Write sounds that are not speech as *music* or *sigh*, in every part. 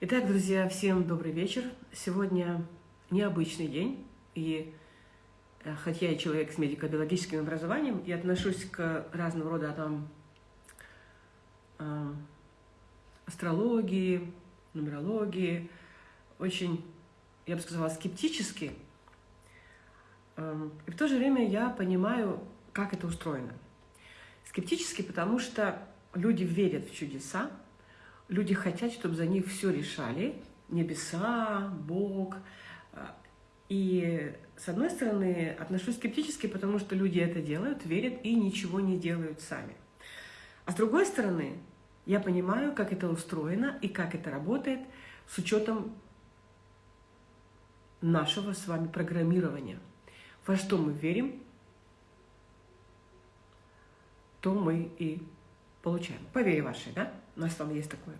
Итак, друзья, всем добрый вечер. Сегодня необычный день, и э, хотя я человек с медико-биологическим образованием и отношусь к разного рода там э, астрологии, нумерологии, очень, я бы сказала, скептически, э, и в то же время я понимаю, как это устроено. Скептически, потому что люди верят в чудеса, люди хотят, чтобы за них все решали, небеса, Бог. И с одной стороны, отношусь скептически, потому что люди это делают, верят и ничего не делают сами. А с другой стороны, я понимаю, как это устроено и как это работает с учетом нашего с вами программирования. Во что мы верим, то мы и получаем. По вере вашей, да? У нас там есть такое.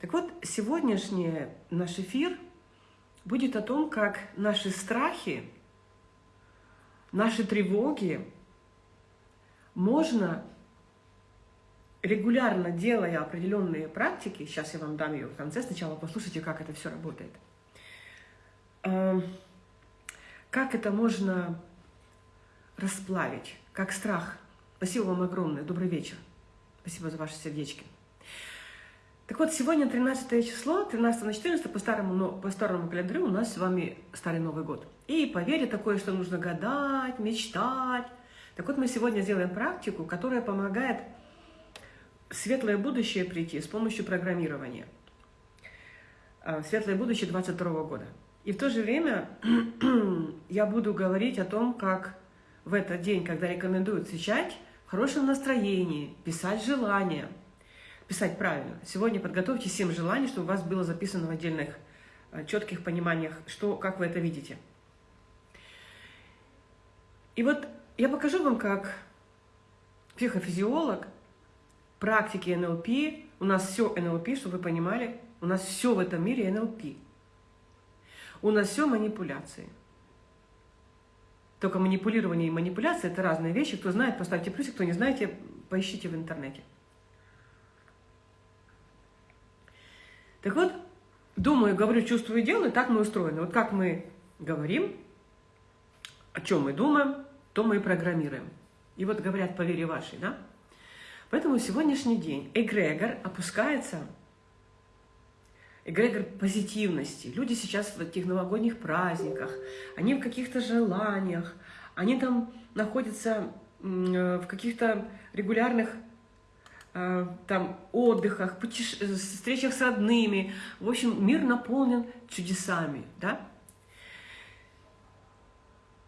Так вот, сегодняшний наш эфир будет о том, как наши страхи, наши тревоги можно, регулярно делая определенные практики, сейчас я вам дам ее в конце, сначала послушайте, как это все работает, эм, как это можно расплавить, как страх. Спасибо вам огромное, добрый вечер. Спасибо за ваши сердечки. Так вот, сегодня 13 число, 13 на 14 по старому, но по старому календарю у нас с вами Старый Новый год. И по вере такое, что нужно гадать, мечтать. Так вот, мы сегодня сделаем практику, которая помогает светлое будущее прийти с помощью программирования. А, светлое будущее 22 года. И в то же время *clears throat* я буду говорить о том, как в этот день, когда рекомендуют встречать, в хорошем настроении, писать желания, писать правильно. Сегодня подготовьте 7 желаний, чтобы у вас было записано в отдельных э, четких пониманиях, что, как вы это видите. И вот я покажу вам, как психофизиолог, практики НЛП, у нас все НЛП, чтобы вы понимали, у нас все в этом мире НЛП. У нас все манипуляции. Только манипулирование и манипуляция – это разные вещи. Кто знает, поставьте плюсик, кто не знаете, поищите в интернете. Так вот, думаю, говорю, чувствую, делаю, так мы устроены. Вот как мы говорим, о чем мы думаем, то мы и программируем. И вот говорят по вере вашей, да? Поэтому сегодняшний день эгрегор опускается, эгрегор позитивности. Люди сейчас в этих новогодних праздниках, они в каких-то желаниях, они там находятся э, в каких-то регулярных там, отдыхах, путеше... Э, встречах с родными. В общем, мир наполнен чудесами, да?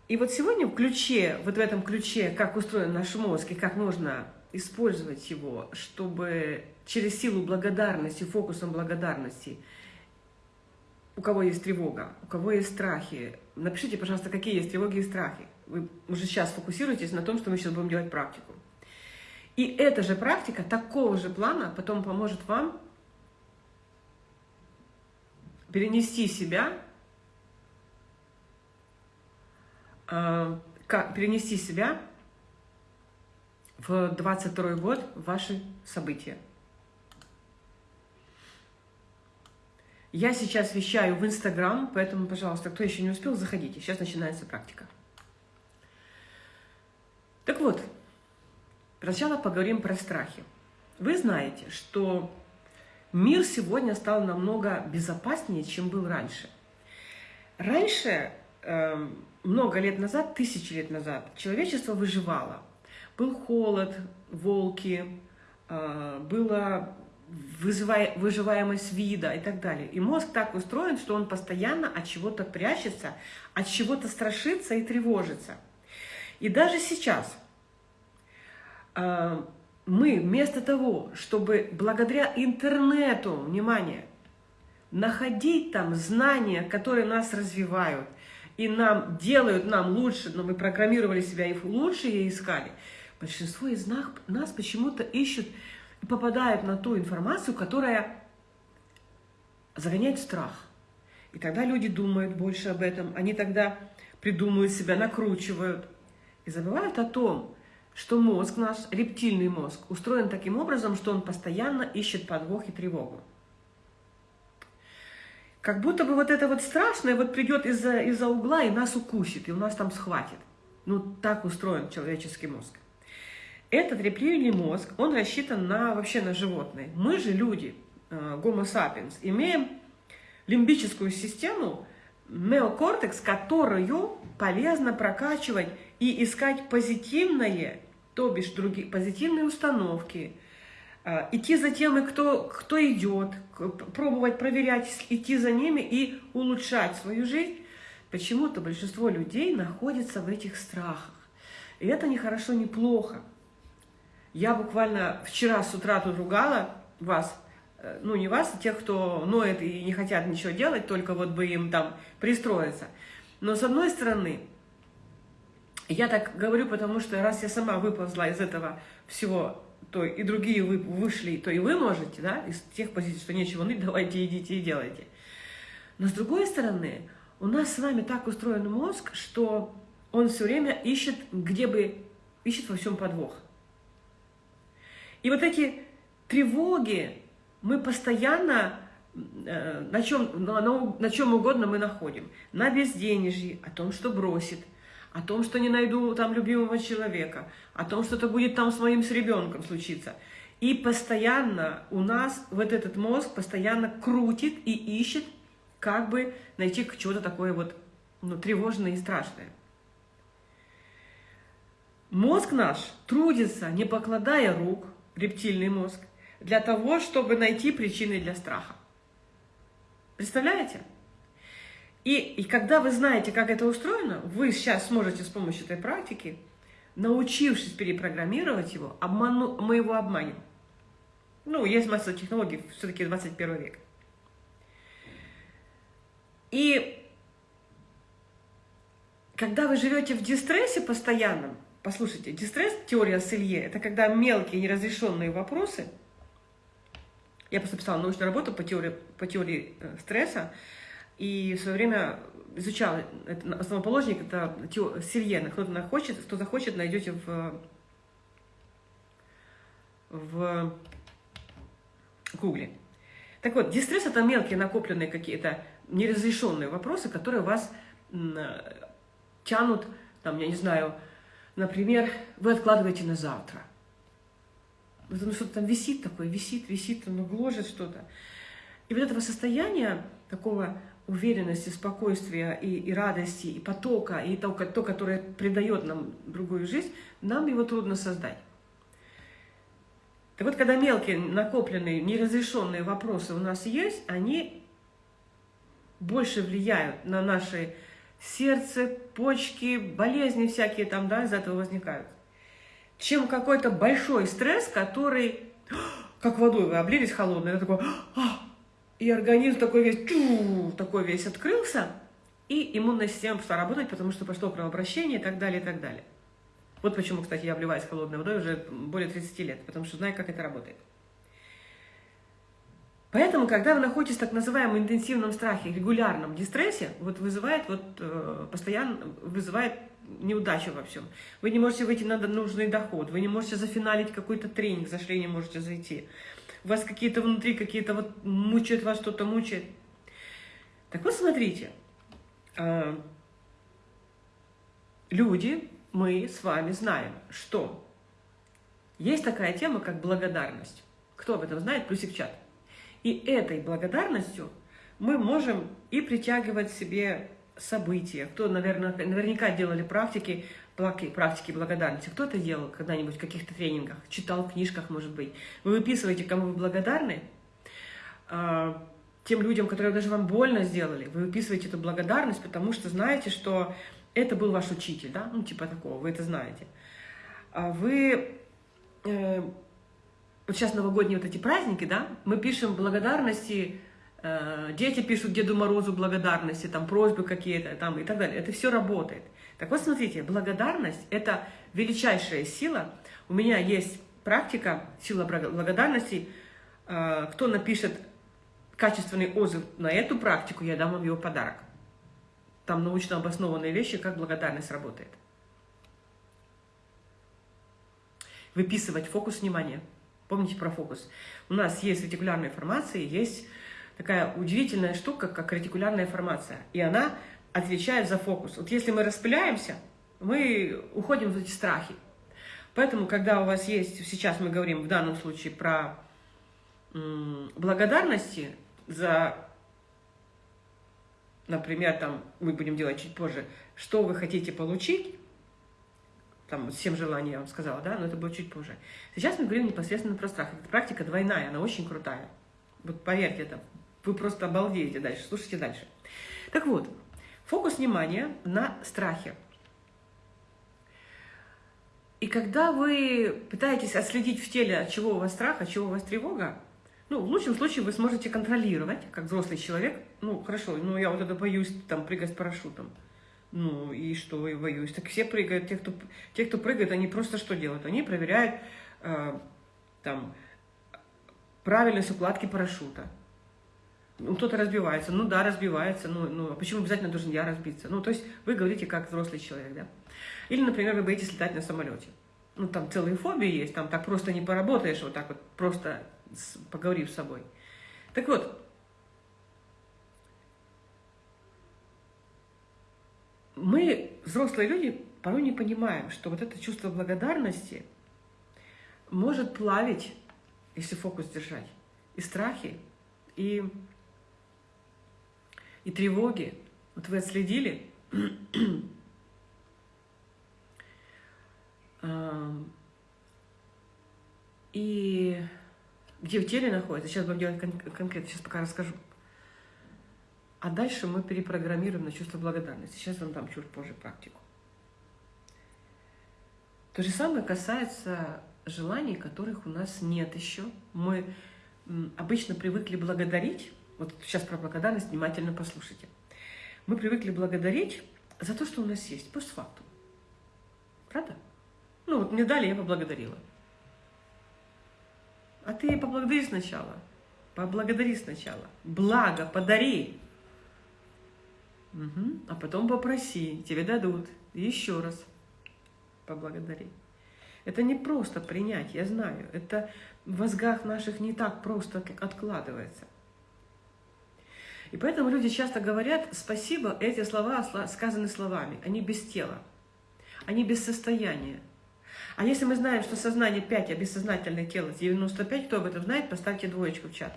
И вот сегодня в ключе, вот в этом ключе, как устроен наш мозг и как можно использовать его, чтобы через силу благодарности, фокусом благодарности, у кого есть тревога, у кого есть страхи, напишите, пожалуйста, какие есть тревоги и страхи. Вы уже сейчас фокусируйтесь на том, что мы сейчас будем делать практику. И эта же практика такого же плана потом поможет вам перенести себя, э, перенести себя в 22 год в ваши события. Я сейчас вещаю в Инстаграм, поэтому, пожалуйста, кто еще не успел, заходите. Сейчас начинается практика. Так вот, Сначала поговорим про страхи. Вы знаете, что мир сегодня стал намного безопаснее, чем был раньше. Раньше, э, много лет назад, тысячи лет назад, человечество выживало. Был холод, волки, э, была выживаемость вида и так далее. И мозг так устроен, что он постоянно от чего-то прячется, от чего-то страшится и тревожится. И даже сейчас – мы вместо того, чтобы благодаря интернету, внимание, находить там знания, которые нас развивают, и нам делают нам лучше, но мы программировали себя и лучше и искали, большинство из нас, нас почему-то ищут и попадают на ту информацию, которая загоняет страх. И тогда люди думают больше об этом, они тогда придумывают себя, накручивают и забывают о том, что мозг наш, рептильный мозг, устроен таким образом, что он постоянно ищет подвох и тревогу. как будто бы вот это вот страшное вот придет из-за из, -за, угла и нас укусит, и у нас там схватит. Ну, так устроен человеческий мозг. Этот рептильный мозг, он рассчитан на, вообще на животные. Мы же люди, э, sapiens, имеем лимбическую систему, неокортекс, которую полезно прокачивать и искать позитивное, то бишь другие позитивные установки, э, идти за тем, кто, кто идет, пробовать проверять, идти за ними и улучшать свою жизнь. Почему-то большинство людей находится в этих страхах. И это не хорошо, не плохо. Я буквально вчера с утра тут ругала вас, э, ну не вас, а тех, кто ноет и не хотят ничего делать, только вот бы им там пристроиться. Но с одной стороны, я так говорю, потому что раз я сама выползла из этого всего, то и другие вы вышли, то и вы можете, да, из тех позиций, что нечего ныть, *laughs* давайте идите и делайте. Но с другой стороны, у нас с вами так устроен мозг, что он все время ищет, где бы, ищет во всем подвох. И вот эти тревоги мы постоянно э, на чем, на, на чем угодно мы находим. На безденежье, о том, что бросит, о том, что не найду там любимого человека, о том, что это будет там с моим с ребенком случиться. И постоянно у нас вот этот мозг постоянно крутит и ищет, как бы найти чего-то такое вот ну, тревожное и страшное. Мозг наш трудится, не покладая рук, рептильный мозг, для того, чтобы найти причины для страха. Представляете? И, и когда вы знаете, как это устроено, вы сейчас сможете с помощью этой практики, научившись перепрограммировать его, обману, мы его обманем. Ну, есть масса технологий, все-таки 21 век. И когда вы живете в дистрессе постоянном, Послушайте, дистресс, теория Селье, это когда мелкие неразрешенные вопросы, я просто писала научную работу по теории, по теории э, стресса, и в свое время изучала, это, основоположник, это Селье, кто-то захочет, кто захочет, найдете в, в Гугле. Так вот, дистресс – это мелкие накопленные какие-то неразрешенные вопросы, которые вас тянут, там, я не знаю, Например, вы откладываете на завтра. Потому что там висит такое, висит, висит, оно гложет что-то. И вот этого состояния, такого уверенности, спокойствия и, и радости, и потока, и то, то, которое придает нам другую жизнь, нам его трудно создать. Так вот, когда мелкие, накопленные, неразрешенные вопросы у нас есть, они больше влияют на наши сердце, почки, болезни всякие там, да, из этого возникают. Чем какой-то большой стресс, который, как водой вы облились холодной, это такой, «А!» И организм такой весь, чу, такой весь открылся, и иммунная система пошла работать, потому что пошло кровообращение и так далее, и так далее. Вот почему, кстати, я обливаюсь холодной водой уже более 30 лет, потому что знаю, как это работает. Поэтому, когда вы находитесь в так называемом интенсивном страхе, регулярном дистрессе, вот вызывает, вот, э, постоянно вызывает неудачу во всем. Вы не можете выйти на нужный доход, вы не можете зафиналить какой-то тренинг, за не можете зайти. У вас какие-то внутри, какие-то вот мучают вас, что-то мучает. Так вот, смотрите, э, люди, мы с вами знаем, что есть такая тема, как благодарность. Кто об этом знает? Плюсик в чат. И этой благодарностью мы можем и притягивать себе события. Кто, наверное, наверняка делали практики, практики благодарности. Кто это делал когда-нибудь в каких-то тренингах, читал книжках, может быть. Вы выписываете, кому вы благодарны, а, тем людям, которые даже вам больно сделали, вы выписываете эту благодарность, потому что знаете, что это был ваш учитель, да, ну типа такого, вы это знаете. А вы э, вот сейчас новогодние вот эти праздники, да, мы пишем благодарности, э, дети пишут Деду Морозу благодарности, там просьбы какие-то там и так далее. Это все работает. Так вот, смотрите, благодарность – это величайшая сила. У меня есть практика сила благодарности. Э, кто напишет качественный отзыв на эту практику, я дам вам его подарок. Там научно обоснованные вещи, как благодарность работает. Выписывать фокус внимания – Помните про фокус. У нас есть ретикулярная формация, есть такая удивительная штука, как ретикулярная формация. И она отвечает за фокус. Вот если мы распыляемся, мы уходим в эти страхи. Поэтому, когда у вас есть, сейчас мы говорим в данном случае про благодарности за, например, там мы будем делать чуть позже, что вы хотите получить, там всем желания я вам сказала, да, но это будет чуть позже. Сейчас мы говорим непосредственно про страх. Эта практика двойная, она очень крутая. Вот поверьте, это вы просто обалдеете дальше, слушайте дальше. Так вот, фокус внимания на страхе. И когда вы пытаетесь отследить в теле, от чего у вас страх, от чего у вас тревога, ну, в лучшем случае вы сможете контролировать, как взрослый человек. Ну, хорошо, ну, я вот это боюсь, там, прыгать с парашютом. Ну, и что я боюсь? Так все прыгают, те, кто, те, кто прыгает, они просто что делают? Они проверяют, э, там, правильность укладки парашюта. Ну, кто-то разбивается. Ну, да, разбивается. Ну, ну, а почему обязательно должен я разбиться? Ну, то есть вы говорите как взрослый человек, да? Или, например, вы боитесь летать на самолете. Ну, там целые фобии есть, там так просто не поработаешь, вот так вот, просто поговорив с собой. Так вот, мы, взрослые люди, порой не понимаем, что вот это чувство благодарности может плавить, если фокус держать, и страхи, и, и тревоги. Вот вы отследили, *clears throat* и где в теле находится, сейчас будем делать кон конкретно, сейчас пока расскажу. А дальше мы перепрограммируем на чувство благодарности. Сейчас вам дам чуть позже практику. То же самое касается желаний, которых у нас нет еще. Мы обычно привыкли благодарить, вот сейчас про благодарность внимательно послушайте. Мы привыкли благодарить за то, что у нас есть, постфактум. Правда? Ну вот мне дали, я поблагодарила. А ты поблагодари сначала. Поблагодари сначала. Благо, подари. Угу. А потом попроси, тебе дадут. еще раз поблагодари. Это не просто принять, я знаю. Это в мозгах наших не так просто откладывается. И поэтому люди часто говорят «спасибо», эти слова сказаны словами, они без тела, они без состояния. А если мы знаем, что сознание 5, а бессознательное тело 95, кто об этом знает, поставьте двоечку в чат.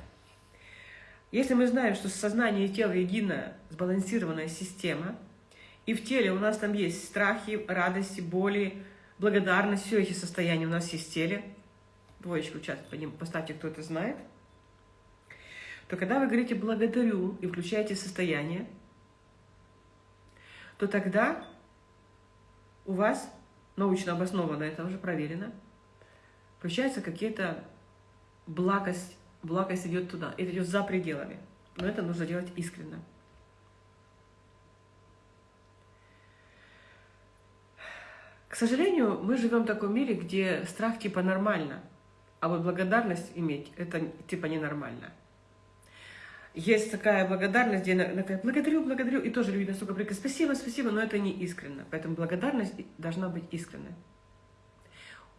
Если мы знаем, что сознание и тело единая, сбалансированная система, и в теле у нас там есть страхи, радости, боли, благодарность, все эти состояния у нас есть в теле, двоечку в чат поставьте, кто это знает, то когда вы говорите «благодарю» и включаете состояние, то тогда у вас научно обоснованно, это уже проверено, включается какие-то благость, благость идет туда, это идет за пределами. Но это нужно делать искренне. К сожалению, мы живем в таком мире, где страх типа нормально, а вот благодарность иметь это типа ненормально есть такая благодарность, где она такая, благодарю, благодарю, и тоже люди настолько говорят, спасибо, спасибо, но это не искренно. Поэтому благодарность должна быть искренной.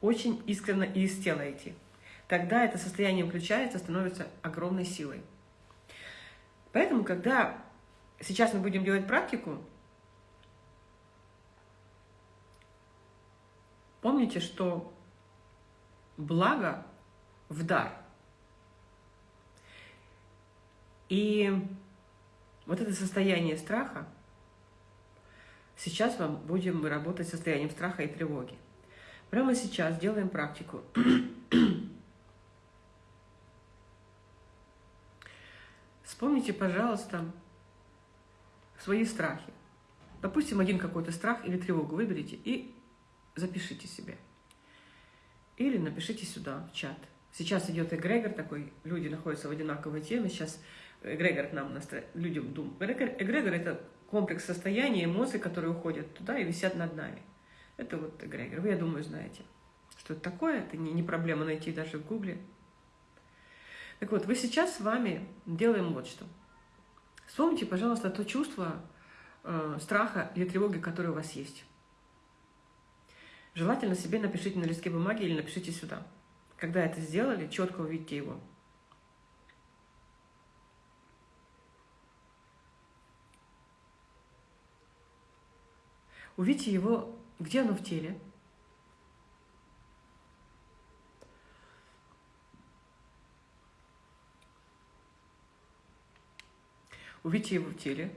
Очень искренно и из тела идти. Тогда это состояние включается, становится огромной силой. Поэтому, когда сейчас мы будем делать практику, помните, что благо в дар – И вот это состояние страха, сейчас вам будем работать с состоянием страха и тревоги. Прямо сейчас делаем практику. *clears throat* Вспомните, пожалуйста, свои страхи. Допустим, один какой-то страх или тревогу выберите и запишите себе. Или напишите сюда, в чат. Сейчас идет эгрегор такой, люди находятся в одинаковой теме. Сейчас эгрегор к нам настро... людям думает. Эгрегор – это комплекс состояний, эмоций, которые уходят туда и висят над нами. Это вот эгрегор. Вы, я думаю, знаете, что это такое. Это не, не проблема найти даже в гугле. Так вот, вы сейчас с вами делаем вот что. Вспомните, пожалуйста, то чувство э, страха или тревоги, которое у вас есть. Желательно себе напишите на листке бумаги или напишите сюда. Когда это сделали, четко увидите его. Увидите его, где оно в теле. Увидите его в теле.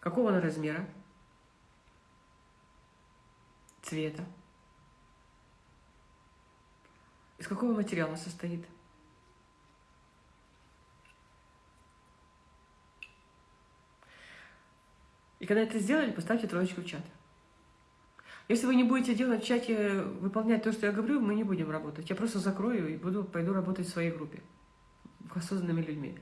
Какого он размера? Цвета. Из какого материала состоит? И когда это сделали, поставьте троечку в чат. Если вы не будете делать в чате, выполнять то, что я говорю, мы не будем работать. Я просто закрою и буду, пойду работать в своей группе, осознанными людьми.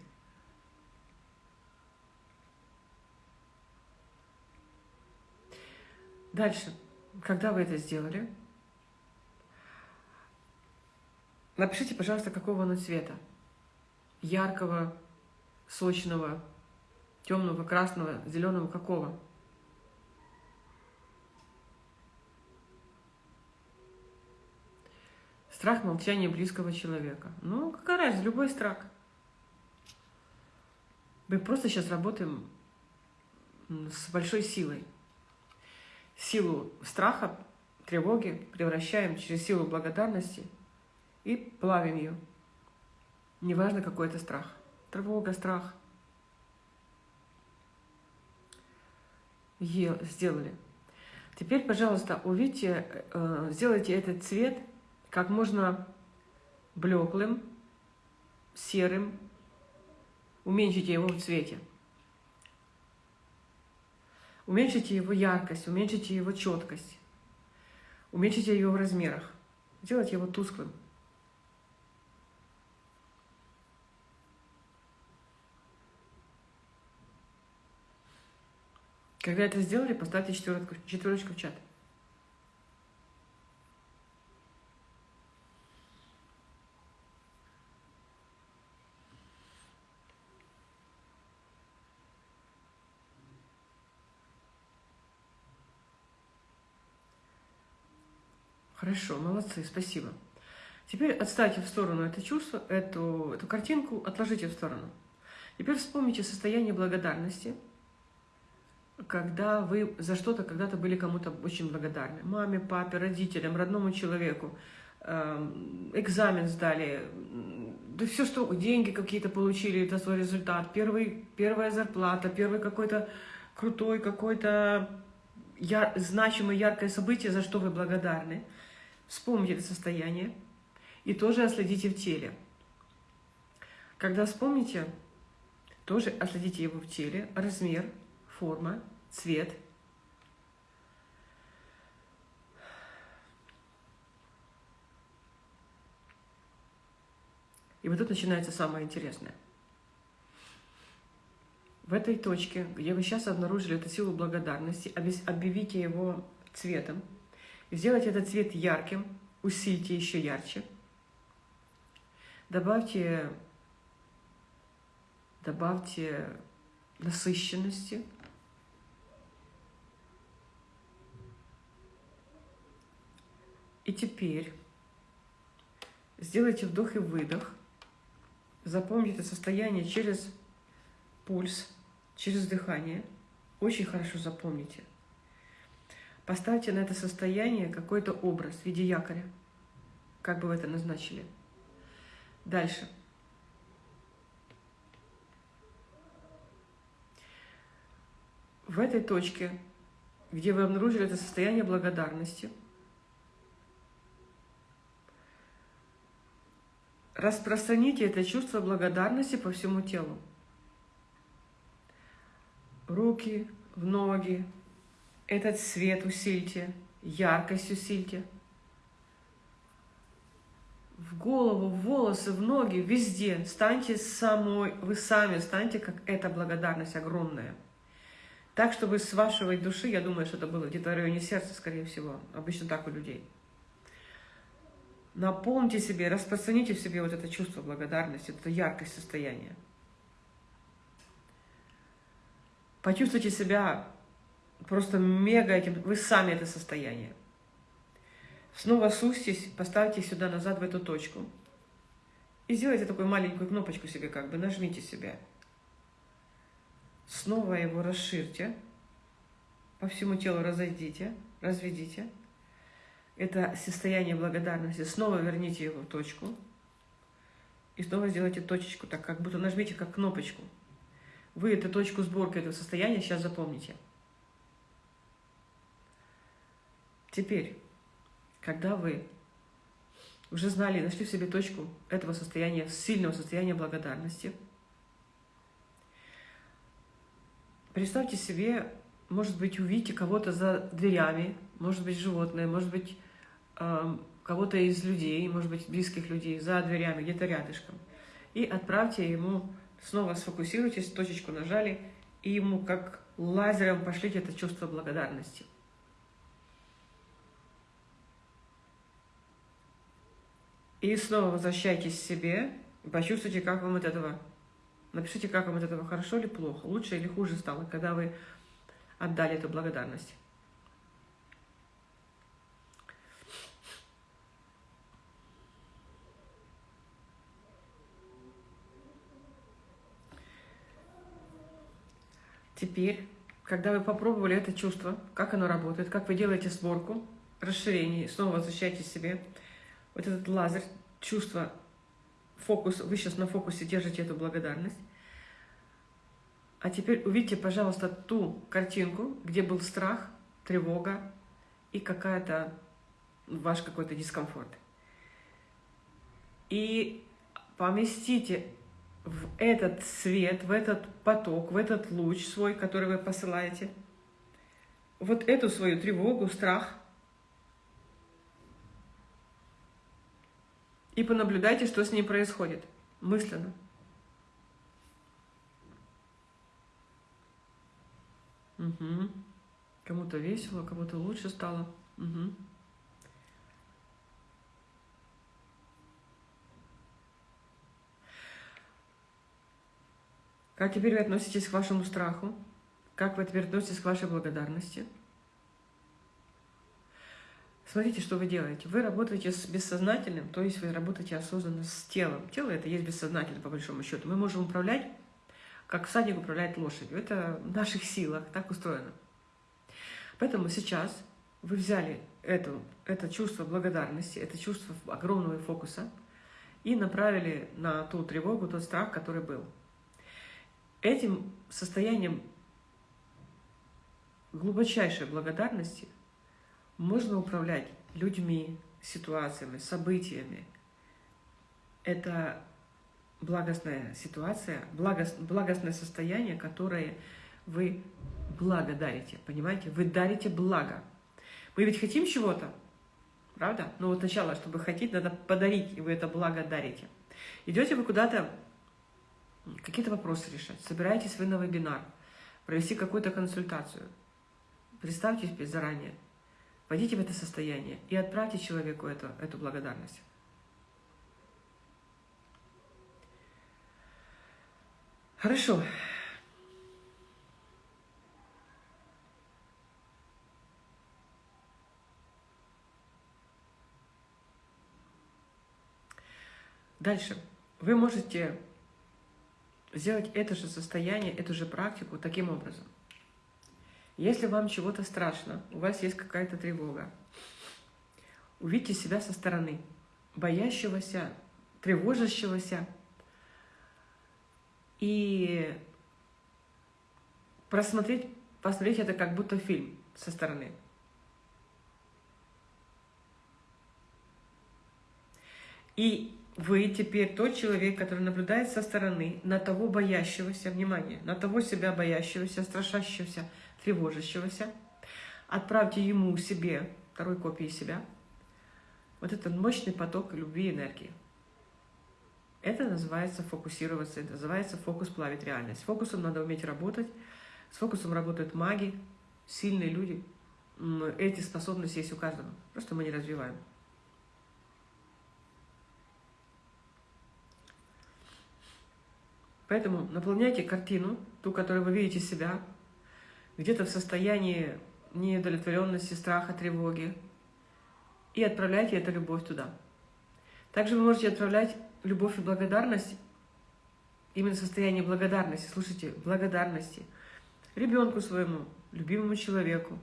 Дальше. Когда вы это сделали, напишите, пожалуйста, какого оно цвета. Яркого, сочного, темного, красного, зеленого, какого? Страх молчания близкого человека. Ну, какая разница, любой страх. Мы просто сейчас работаем с большой силой. Силу страха, тревоги превращаем через силу благодарности и плавим ее. Неважно, какой это страх. Тревога, страх – сделали. Теперь, пожалуйста, увидите, э, сделайте этот цвет как можно блеклым, серым, уменьшите его в цвете. Уменьшите его яркость, уменьшите его четкость, уменьшите его в размерах. Сделайте его тусклым. Когда это сделали, поставьте четверочку, четверочку в чат. Хорошо, молодцы, спасибо. Теперь отставьте в сторону это чувство, эту, эту картинку, отложите в сторону. Теперь вспомните состояние благодарности – когда вы за что-то когда-то были кому-то очень благодарны. Маме, папе, родителям, родному человеку. Эм, экзамен сдали, да все что, деньги какие-то получили за свой результат, первый, первая зарплата, первый какой-то крутой, какой-то яр, значимое, яркое событие, за что вы благодарны. Вспомните состояние и тоже отследите в теле. Когда вспомните, тоже отследите его в теле, размер, форма, цвет. И вот тут начинается самое интересное. В этой точке, где вы сейчас обнаружили эту силу благодарности, объявите его цветом. Сделайте этот цвет ярким, усильте еще ярче. Добавьте, добавьте насыщенности. И теперь сделайте вдох и выдох. Запомните это состояние через пульс, через дыхание. Очень хорошо запомните. Поставьте на это состояние какой-то образ в виде якоря, как бы вы это назначили. Дальше. В этой точке, где вы обнаружили это состояние благодарности – Распространите это чувство благодарности по всему телу. Руки, в ноги. Этот свет усильте, яркость усильте. В голову, в волосы, в ноги, везде. Станьте самой, вы сами станьте, как эта благодарность огромная. Так, чтобы с вашей души, я думаю, что это было где-то в районе сердца, скорее всего. Обычно так у людей. Наполните себе, распространите в себе вот это чувство благодарности, это яркость состояния. Почувствуйте себя просто мега этим, вы сами это состояние. Снова сустись, поставьте сюда назад в эту точку. И сделайте такую маленькую кнопочку себе, как бы нажмите себя. Снова его расширьте. по всему телу разойдите, разведите. Это состояние благодарности. Снова верните его в точку. И снова сделайте точечку, так как будто нажмите как кнопочку. Вы эту точку сборки этого состояния сейчас запомните. Теперь, когда вы уже знали, нашли в себе точку этого состояния, сильного состояния благодарности, представьте себе, может быть, увидите кого-то за дверями, может быть, животное, может быть, э, кого-то из людей, может быть, близких людей за дверями, где-то рядышком. И отправьте ему, снова сфокусируйтесь, точечку нажали, и ему как лазером пошлите это чувство благодарности. И снова возвращайтесь к себе, и почувствуйте, как вам от этого, напишите, как вам от этого хорошо или плохо, лучше или хуже стало, когда вы отдали эту благодарность. Теперь, когда вы попробовали это чувство, как оно работает, как вы делаете сборку, расширение, снова возвращайтесь к себе, вот этот лазер, чувство, фокус, вы сейчас на фокусе держите эту благодарность. А теперь увидите, пожалуйста, ту картинку, где был страх, тревога и какая-то ваш какой-то дискомфорт. И поместите в этот свет, в этот поток, в этот луч свой, который вы посылаете, вот эту свою тревогу, страх, и понаблюдайте, что с ней происходит мысленно. Угу. Кому-то весело, кому-то лучше стало. Угу. Как теперь вы относитесь к вашему страху? Как вы теперь относитесь к вашей благодарности? Смотрите, что вы делаете. Вы работаете с бессознательным, то есть вы работаете осознанно с телом. Тело это есть бессознательно, по большому счету. Мы можем управлять, как всадник управляет лошадью. Это в наших силах, так устроено. Поэтому сейчас вы взяли это, это чувство благодарности, это чувство огромного фокуса и направили на ту тревогу, тот страх, который был. Этим состоянием глубочайшей благодарности можно управлять людьми, ситуациями, событиями. Это благостная ситуация, благост, благостное состояние, которое вы благодарите, понимаете? Вы дарите благо. Мы ведь хотим чего-то, правда? Но вот сначала, чтобы хотеть, надо подарить, и вы это благо дарите. Идете вы куда-то какие-то вопросы решать, собираетесь вы на вебинар, провести какую-то консультацию, представьте себе заранее, войдите в это состояние и отправьте человеку эту, эту благодарность. Хорошо. Дальше. Вы можете сделать это же состояние, эту же практику таким образом. Если вам чего-то страшно, у вас есть какая-то тревога, увидьте себя со стороны, боящегося, тревожащегося, и просмотреть, посмотреть это как будто фильм со стороны. И вы теперь тот человек, который наблюдает со стороны на того боящегося, внимание, на того себя боящегося, страшащегося, тревожащегося. Отправьте ему себе, второй копии себя, вот этот мощный поток любви и энергии. Это называется фокусироваться, это называется фокус плавить реальность. С фокусом надо уметь работать. С фокусом работают маги, сильные люди. Эти способности есть у каждого. Просто мы не развиваем. Поэтому наполняйте картину, ту, которую вы видите себя, где-то в состоянии неудовлетворенности, страха, тревоги, и отправляйте эту любовь туда. Также вы можете отправлять любовь и благодарность, именно состояние благодарности, слушайте, благодарности, ребенку своему, любимому человеку,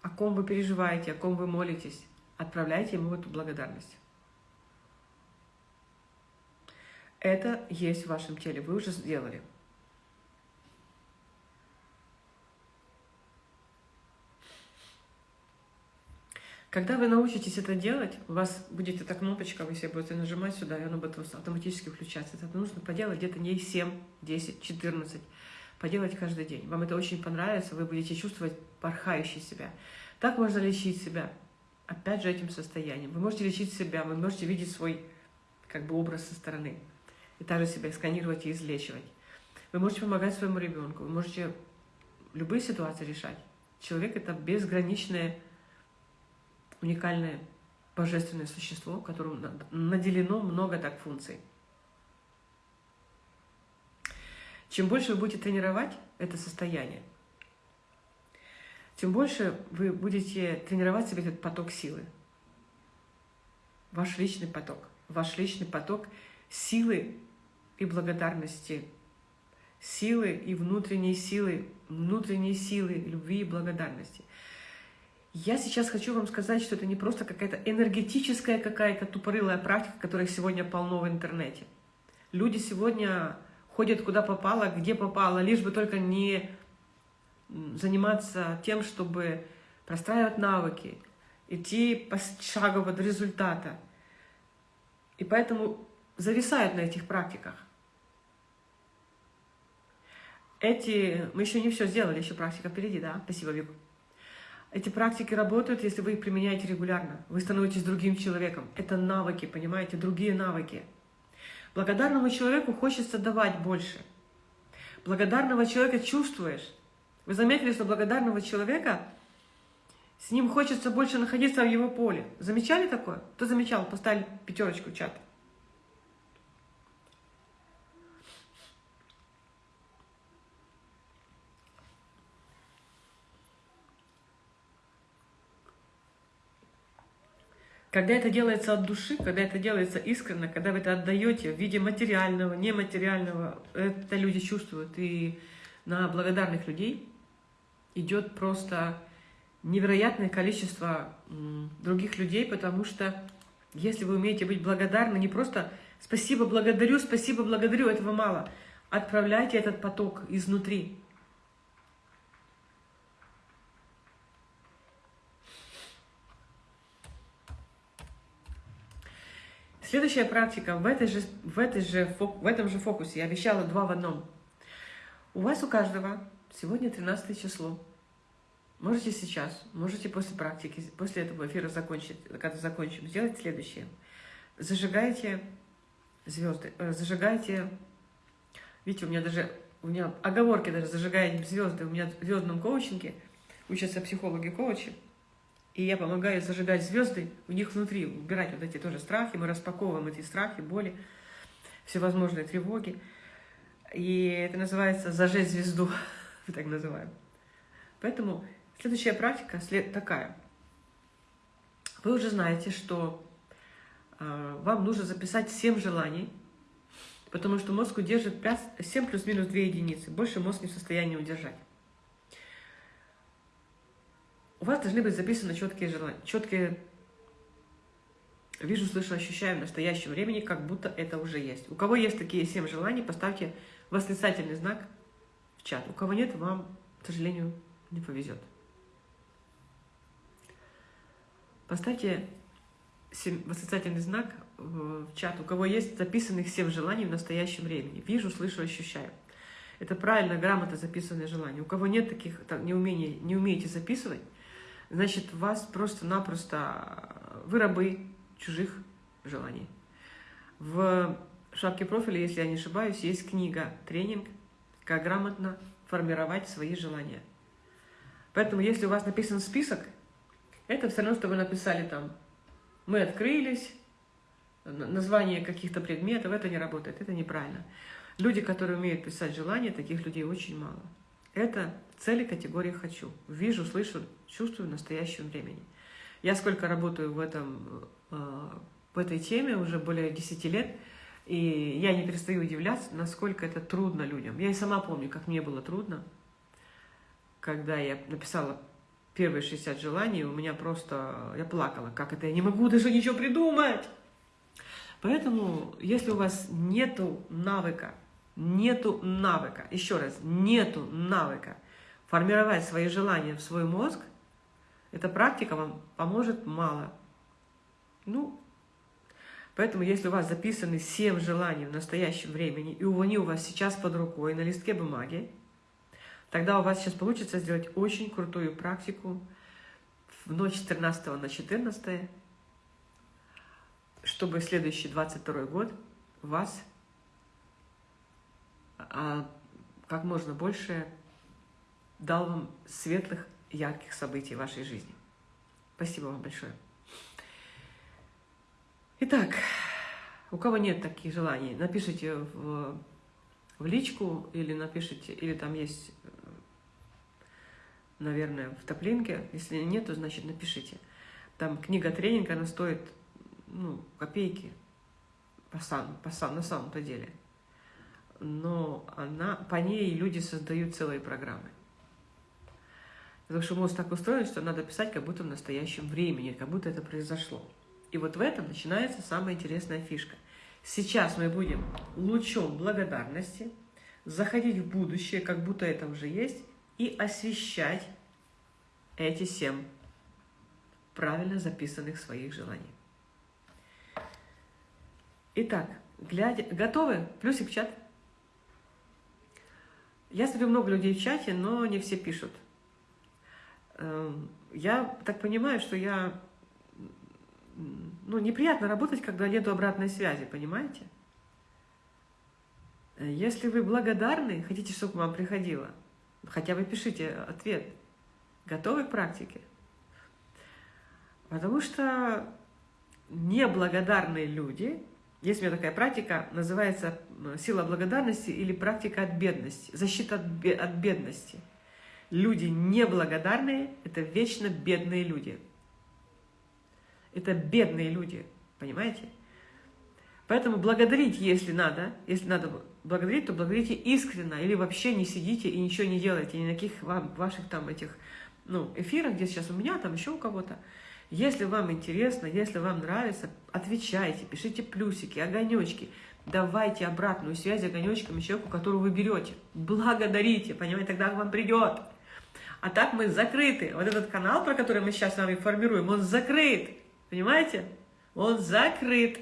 о ком вы переживаете, о ком вы молитесь, отправляйте ему эту благодарность. Это есть в вашем теле, вы уже сделали. Когда вы научитесь это делать, у вас будет эта кнопочка, вы себе будете нажимать сюда, и оно будет автоматически включаться. Это нужно поделать где-то не 7, 10, 14. Поделать каждый день. Вам это очень понравится, вы будете чувствовать порхающий себя. Так можно лечить себя. Опять же этим состоянием. Вы можете лечить себя, вы можете видеть свой как бы образ со стороны. И также себя сканировать и излечивать. Вы можете помогать своему ребенку, вы можете любые ситуации решать. Человек — это безграничное уникальное божественное существо, которому наделено много так функций. Чем больше вы будете тренировать это состояние, тем больше вы будете тренировать себе этот поток силы. Ваш личный поток. Ваш личный поток силы и благодарности. Силы и внутренней силы, внутренней силы, любви и благодарности. Я сейчас хочу вам сказать, что это не просто какая-то энергетическая какая-то тупорылая практика, которая сегодня полно в интернете. Люди сегодня ходят куда попало, где попало, лишь бы только не заниматься тем, чтобы простраивать навыки, идти пошагово до результата. И поэтому зависают на этих практиках. Эти... Мы еще не все сделали, еще практика впереди, да? Спасибо, Вика. Эти практики работают, если вы их применяете регулярно. Вы становитесь другим человеком. Это навыки, понимаете, другие навыки. Благодарному человеку хочется давать больше. Благодарного человека чувствуешь. Вы заметили, что благодарного человека с ним хочется больше находиться в его поле. Замечали такое? Кто замечал? Поставили пятерочку в чат. Когда это делается от души, когда это делается искренне, когда вы это отдаете в виде материального, нематериального, это люди чувствуют. И на благодарных людей идет просто невероятное количество других людей, потому что если вы умеете быть благодарны, не просто «спасибо, благодарю, спасибо, благодарю», этого мало. Отправляйте этот поток изнутри. Следующая практика в, этой же, в, этой же, в этом же фокусе. Я обещала два в одном. У вас у каждого сегодня 13 число. Можете сейчас, можете после практики, после этого эфира закончить, когда закончим, сделать следующее. Зажигайте звезды, э, зажигайте, видите, у меня даже, у меня оговорки даже зажигайте звезды, у меня в звездном коучинге учатся психологи-коучи, и я помогаю зажигать звезды у них внутри, убирать вот эти тоже страхи. Мы распаковываем эти страхи, боли, всевозможные тревоги. И это называется «зажечь звезду», *laughs* мы так называем. Поэтому следующая практика такая. Вы уже знаете, что э, вам нужно записать 7 желаний, потому что мозг удержит 5, 7 плюс-минус 2 единицы. Больше мозг не в состоянии удержать у вас должны быть записаны четкие желания, четкие вижу, слышу, ощущаю в настоящем времени, как будто это уже есть. У кого есть такие семь желаний, поставьте восклицательный знак в чат. У кого нет, вам, к сожалению, не повезет. Поставьте восклицательный знак в чат. У кого есть записанных семь желаний в настоящем времени. Вижу, слышу, ощущаю. Это правильно, грамотно записанные желания. У кого нет таких, так, не, умения, не умеете записывать, значит, вас просто-напросто, вы рабы чужих желаний. В шапке профиля, если я не ошибаюсь, есть книга, тренинг, как грамотно формировать свои желания. Поэтому, если у вас написан список, это все равно, что вы написали там «мы открылись», название каких-то предметов, это не работает, это неправильно. Люди, которые умеют писать желания, таких людей очень мало. Это цели категории «хочу». Вижу, слышу, чувствую в настоящем времени. Я сколько работаю в, этом, э, в этой теме, уже более 10 лет, и я не перестаю удивляться, насколько это трудно людям. Я и сама помню, как мне было трудно. когда я написала первые 60 желаний, у меня просто... Я плакала, как это, я не могу даже ничего придумать. Поэтому, если у вас нету навыка, нету навыка, еще раз, нету навыка формировать свои желания в свой мозг, эта практика вам поможет мало. Ну, поэтому, если у вас записаны 7 желаний в настоящем времени, и они у вас сейчас под рукой на листке бумаги, тогда у вас сейчас получится сделать очень крутую практику в ночь с 13 на 14, чтобы следующий 22 год вас как можно больше дал вам светлых, ярких событий в вашей жизни. Спасибо вам большое. Итак, у кого нет таких желаний, напишите в, в личку или напишите, или там есть, наверное, в топлинке. Если нет, то значит напишите. Там книга тренинга, она стоит ну, копейки по, сам, по сам, на самом-то деле. Но она, по ней люди создают целые программы. Потому что мозг так устроен, что надо писать как будто в настоящем времени, как будто это произошло. И вот в этом начинается самая интересная фишка. Сейчас мы будем лучом благодарности заходить в будущее, как будто это уже есть, и освещать эти семь правильно записанных своих желаний. Итак, глядя, готовы? Плюсик в чат. Я смотрю много людей в чате, но не все пишут. Эм, я так понимаю, что я... Ну, неприятно работать, когда нет обратной связи, понимаете? Если вы благодарны, хотите, чтобы вам приходило, хотя бы пишите ответ. Готовы к практике? Потому что неблагодарные люди есть у меня такая практика, называется сила благодарности или практика от бедности, защита от бедности. Люди неблагодарные – это вечно бедные люди. Это бедные люди, понимаете? Поэтому благодарить, если надо, если надо благодарить, то благодарите искренне, или вообще не сидите и ничего не делайте, ни на каких ваших там этих ну, эфирах, где сейчас у меня, там еще у кого-то. Если вам интересно, если вам нравится, отвечайте, пишите плюсики, огонечки, давайте обратную связь огонечками человеку, которого вы берете. Благодарите, понимаете, тогда к вам придет. А так мы закрыты. Вот этот канал, про который мы сейчас с вами формируем, он закрыт. Понимаете? Он закрыт.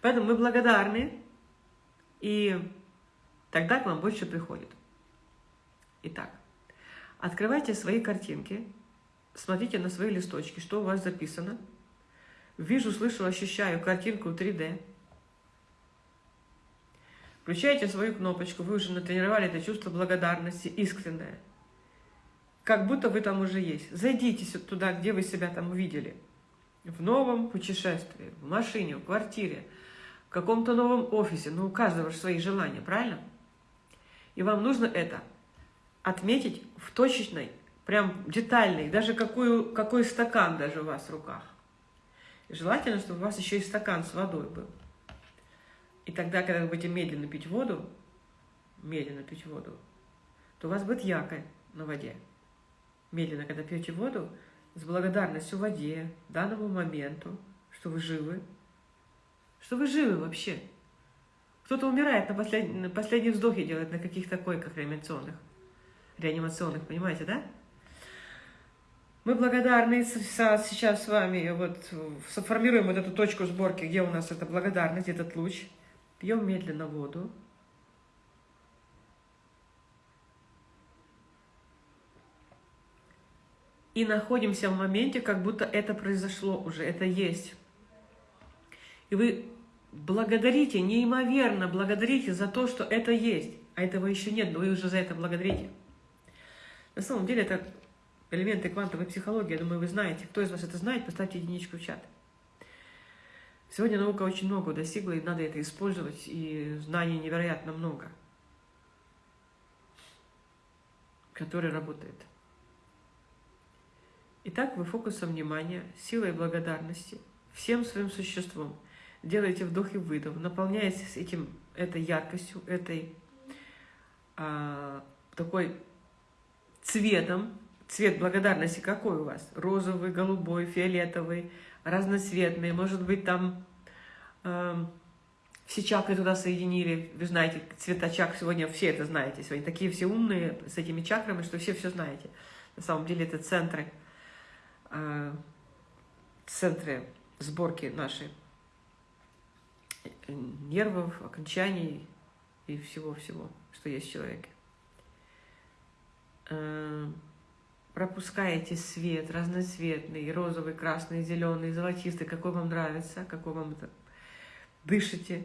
Поэтому мы благодарны, и тогда к вам больше приходит. Итак, открывайте свои картинки, смотрите на свои листочки, что у вас записано. Вижу, слышу, ощущаю картинку 3D. Включайте свою кнопочку, вы уже натренировали это чувство благодарности искреннее. Как будто вы там уже есть. Зайдите туда, где вы себя там увидели. В новом путешествии, в машине, в квартире, в каком-то новом офисе. Ну, у каждого же свои желания, правильно? И вам нужно это отметить в точечной прям детальный, даже какой, какой стакан даже у вас в руках. И желательно, чтобы у вас еще и стакан с водой был. И тогда, когда вы будете медленно пить воду, медленно пить воду, то у вас будет якорь на воде. Медленно, когда пьете воду, с благодарностью воде, данному моменту, что вы живы, что вы живы вообще. Кто-то умирает на, послед... на последний вздохе делает на каких-то койках реанимационных, реанимационных, понимаете, да? Мы благодарны сейчас с вами, вот сформируем вот эту точку сборки, где у нас эта благодарность, этот луч. Пьем медленно воду. И находимся в моменте, как будто это произошло уже, это есть. И вы благодарите, неимоверно благодарите за то, что это есть. А этого еще нет, но вы уже за это благодарите. На самом деле это элементы квантовой психологии, я думаю, вы знаете. Кто из вас это знает, поставьте единичку в чат. Сегодня наука очень много достигла, и надо это использовать, и знаний невероятно много, которые работают. Итак, вы фокусом внимания, силой благодарности, всем своим существом делаете вдох и выдох, наполняетесь этим, этой яркостью, этой а, такой цветом. Цвет благодарности какой у вас? Розовый, голубой, фиолетовый, разноцветный. Может быть, там э, все чакры туда соединили. Вы знаете, цвета чакр сегодня, все это знаете. Сегодня такие все умные с этими чакрами, что все все знаете. На самом деле это центры, э, центры сборки нашей э, нервов, окончаний и всего-всего, что есть в человеке. Э, пропускаете свет разноцветный, розовый, красный, зеленый, золотистый, какой вам нравится, какой вам это. Дышите,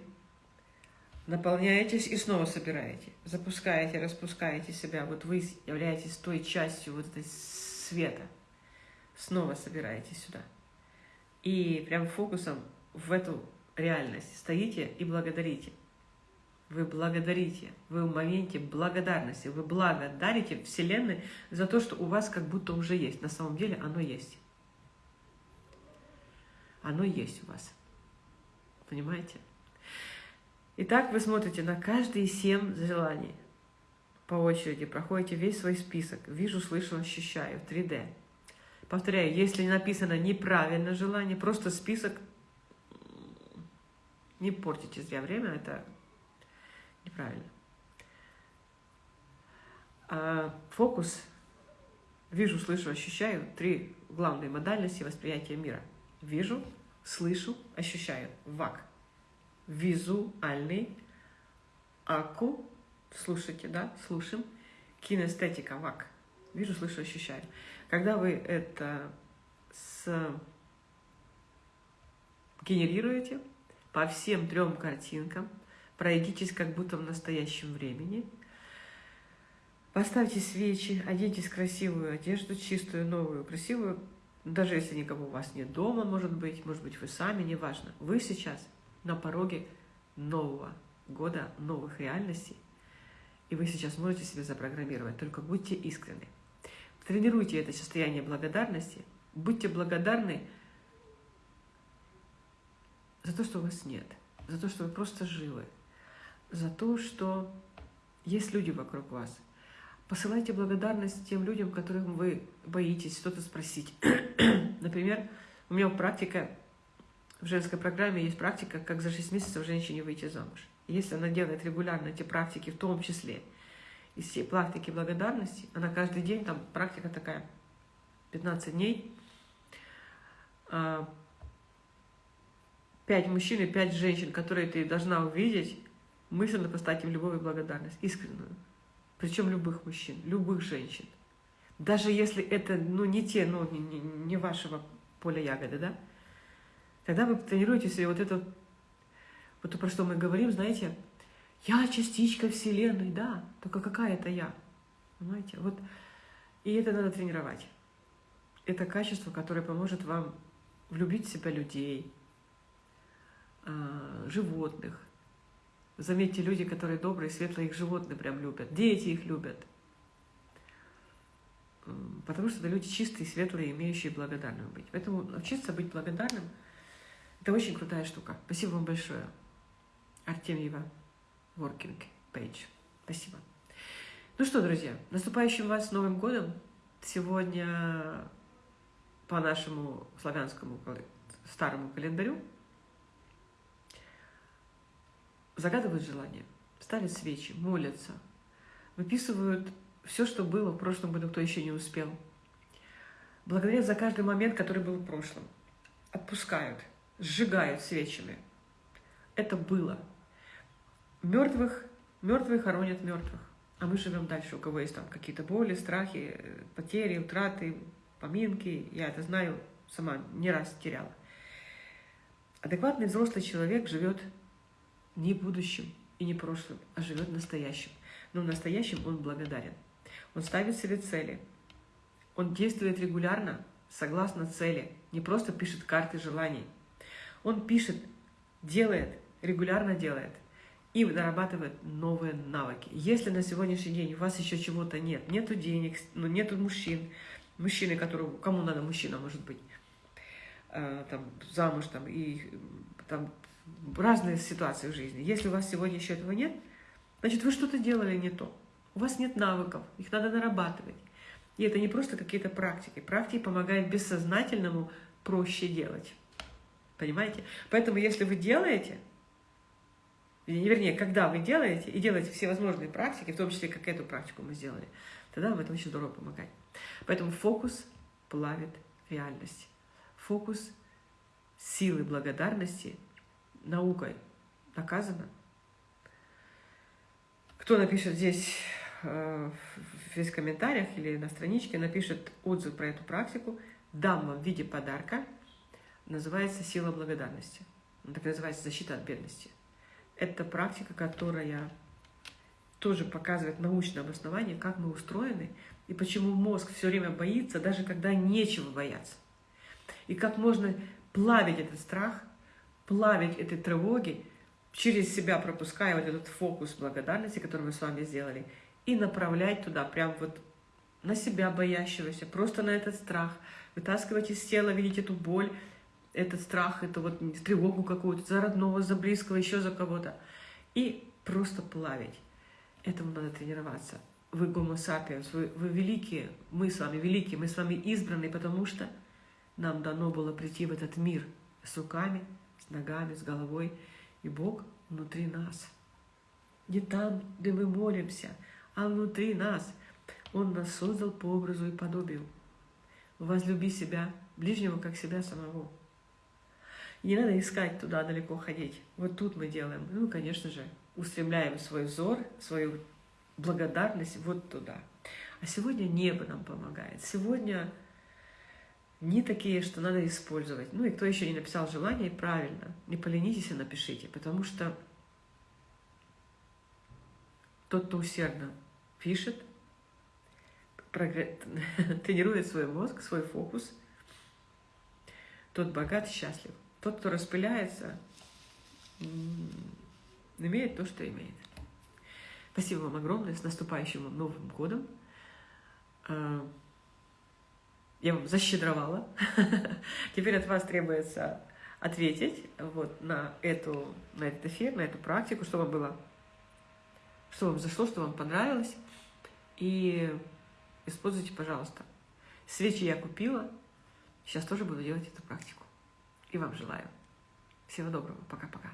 наполняетесь и снова собираете. Запускаете, распускаете себя. Вот вы являетесь той частью вот этой света. Снова собираете сюда. И прям фокусом в эту реальность стоите и благодарите. Вы благодарите, вы в моменте благодарности, вы благодарите Вселенной за то, что у вас как будто уже есть. На самом деле оно есть. Оно есть у вас. Понимаете? Итак, вы смотрите на каждые семь желаний. По очереди проходите весь свой список. Вижу, слышу, ощущаю. 3D. Повторяю, если написано неправильно желание, просто список, не портите зря время, это неправильно. А фокус, вижу, слышу, ощущаю, три главные модальности восприятия мира. Вижу, слышу, ощущаю. ВАК. Визуальный. АКУ. Слушайте, да? Слушаем. Кинестетика. ВАК. Вижу, слышу, ощущаю. Когда вы это с... генерируете по всем трем картинкам, пройдитесь как будто в настоящем времени, поставьте свечи, оденьтесь красивую одежду, чистую, новую, красивую, даже если никого у вас нет дома, может быть, может быть, вы сами, неважно. Вы сейчас на пороге нового года, новых реальностей, и вы сейчас можете себе запрограммировать, только будьте искренны. Тренируйте это состояние благодарности, будьте благодарны за то, что у вас нет, за то, что вы просто живы, за то, что есть люди вокруг вас. Посылайте благодарность тем людям, которым вы боитесь что-то спросить. *clears throat* Например, у меня практика, в женской программе есть практика, как за 6 месяцев женщине выйти замуж. Если она делает регулярно эти практики, в том числе из всей практики благодарности, она каждый день, там практика такая, 15 дней, 5 а, мужчин и 5 женщин, которые ты должна увидеть, мысленно поставить им любовь и благодарность, искреннюю. Причем любых мужчин, любых женщин. Даже если это ну, не те, ну, не, не, не вашего поля ягоды, да? Тогда вы тренируете себе вот это, вот то, про что мы говорим, знаете, я частичка Вселенной, да, только какая это я? Понимаете? Вот, и это надо тренировать. Это качество, которое поможет вам влюбить в себя людей, а, животных, Заметьте, люди, которые добрые, светлые, их животные прям любят. Дети их любят. Потому что это люди чистые, светлые, имеющие благодарным быть. Поэтому учиться быть благодарным – это очень крутая штука. Спасибо вам большое. Артемьева, Working Page. Спасибо. Ну что, друзья, наступающим вас Новым годом. Сегодня по нашему славянскому старому календарю загадывают желание, ставят свечи, молятся, выписывают все, что было в прошлом году, кто еще не успел. Благодарят за каждый момент, который был в прошлом. Отпускают, сжигают свечами. Это было. Мертвых, мертвые хоронят мертвых. А мы живем дальше, у кого есть там какие-то боли, страхи, потери, утраты, поминки. Я это знаю, сама не раз теряла. Адекватный взрослый человек живет не будущим и не прошлым, а живет настоящим. Но в настоящем он благодарен. Он ставит себе цели. Он действует регулярно, согласно цели. Не просто пишет карты желаний. Он пишет, делает, регулярно делает и нарабатывает новые навыки. Если на сегодняшний день у вас еще чего-то нет, нету денег, ну, нету мужчин, мужчины, которому, кому надо мужчина, может быть, э, там, замуж, там, и там, разные ситуации в жизни. Если у вас сегодня еще этого нет, значит, вы что-то делали не то. У вас нет навыков, их надо нарабатывать. И это не просто какие-то практики. Практики помогают бессознательному проще делать. Понимаете? Поэтому если вы делаете, вернее, когда вы делаете, и делаете все возможные практики, в том числе, как эту практику мы сделали, тогда вам это очень здорово помогает. Поэтому фокус плавит реальность. Фокус силы благодарности наукой доказано. Кто напишет здесь э, в комментариях или на страничке, напишет отзыв про эту практику, дам вам в виде подарка, называется «Сила благодарности». Он так называется «Защита от бедности». Это практика, которая тоже показывает научное обоснование, как мы устроены, и почему мозг все время боится, даже когда нечего бояться. И как можно плавить этот страх, плавить эти тревоги, через себя пропуская вот этот фокус благодарности, который мы с вами сделали, и направлять туда, прям вот на себя боящегося, просто на этот страх, вытаскивать из тела, видеть эту боль, этот страх, эту вот тревогу какую-то за родного, за близкого, еще за кого-то, и просто плавить. Этому надо тренироваться. Вы гомо сапиенс, вы, вы великие, мы с вами великие, мы с вами избранные, потому что нам дано было прийти в этот мир с руками, с ногами, с головой, и Бог внутри нас. Не там, где мы молимся, а внутри нас. Он нас создал по образу и подобию. Возлюби себя, ближнего, как себя самого. не надо искать туда далеко ходить. Вот тут мы делаем. Ну, конечно же, устремляем свой взор, свою благодарность вот туда. А сегодня небо нам помогает. Сегодня не такие, что надо использовать. Ну и кто еще не написал желание, правильно, не поленитесь и напишите, потому что тот, кто усердно пишет, *laughs* тренирует свой мозг, свой фокус, тот богат и счастлив. Тот, кто распыляется, имеет то, что имеет. Спасибо вам огромное, с наступающим Новым годом. Я вам защедровала. *laughs* Теперь от вас требуется ответить вот на, эту, на этот эфир, на эту практику, что вам было, что вам зашло, что вам понравилось. И используйте, пожалуйста. Свечи я купила, сейчас тоже буду делать эту практику. И вам желаю. Всего доброго. Пока-пока.